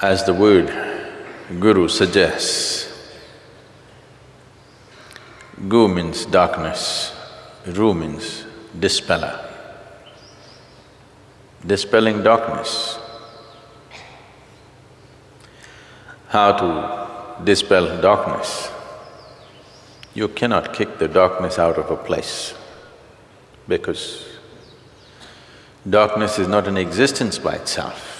As the word guru suggests, gu means darkness, ru means dispeller. Dispelling darkness. How to dispel darkness? You cannot kick the darkness out of a place because darkness is not an existence by itself.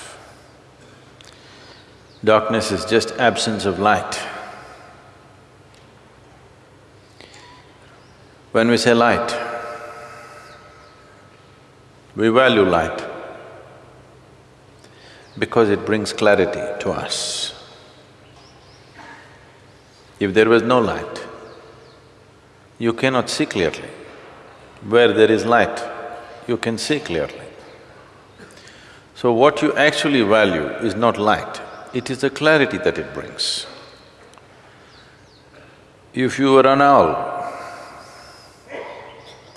Darkness is just absence of light. When we say light, we value light because it brings clarity to us. If there was no light, you cannot see clearly. Where there is light, you can see clearly. So what you actually value is not light, it is the clarity that it brings. If you were an owl,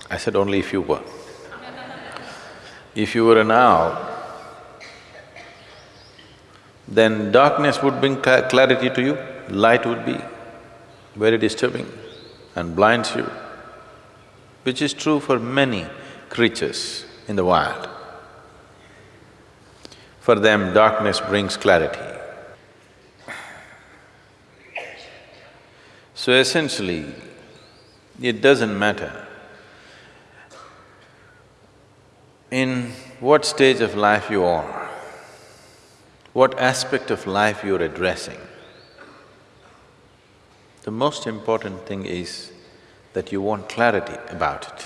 I said only if you were. If you were an owl, then darkness would bring clarity to you, light would be very disturbing and blinds you, which is true for many creatures in the wild. For them, darkness brings clarity. So essentially, it doesn't matter in what stage of life you are, what aspect of life you're addressing. The most important thing is that you want clarity about it.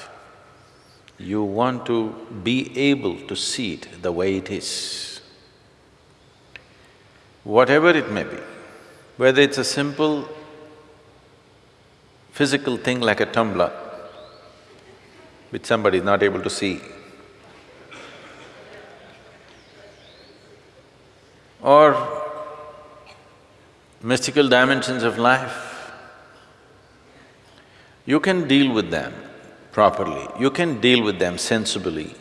You want to be able to see it the way it is. Whatever it may be, whether it's a simple physical thing like a tumbler, which somebody is not able to see, or mystical dimensions of life, you can deal with them properly, you can deal with them sensibly.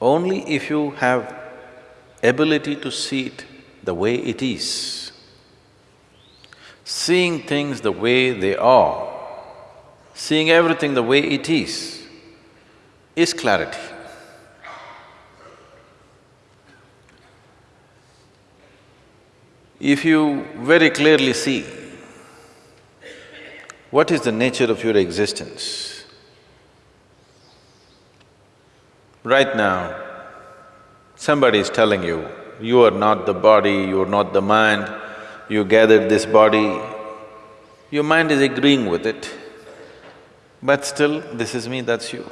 Only if you have ability to see it the way it is. Seeing things the way they are, seeing everything the way it is, is clarity. If you very clearly see what is the nature of your existence? Right now, somebody is telling you, you are not the body, you are not the mind, you gathered this body, your mind is agreeing with it, but still, this is me, that's you.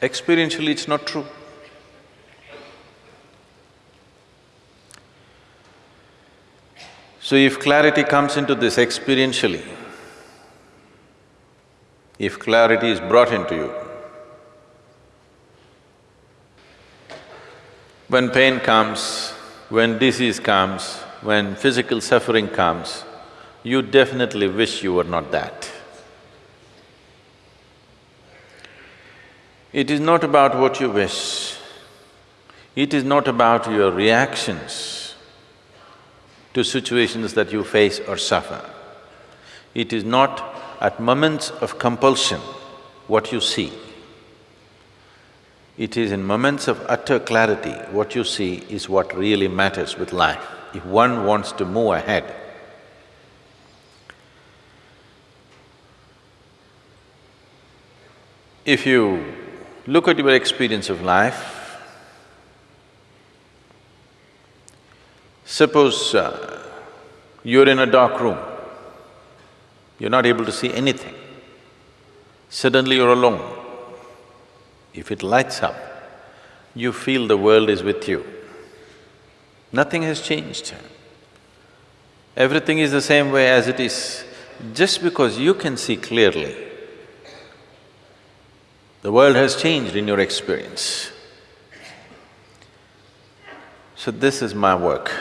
Experientially, it's not true. So if clarity comes into this experientially, if clarity is brought into you, when pain comes, when disease comes, when physical suffering comes, you definitely wish you were not that. It is not about what you wish, it is not about your reactions to situations that you face or suffer. It is not at moments of compulsion what you see. It is in moments of utter clarity, what you see is what really matters with life, if one wants to move ahead. If you look at your experience of life, Suppose uh, you're in a dark room, you're not able to see anything. Suddenly you're alone. If it lights up, you feel the world is with you. Nothing has changed. Everything is the same way as it is. Just because you can see clearly, the world has changed in your experience. So this is my work.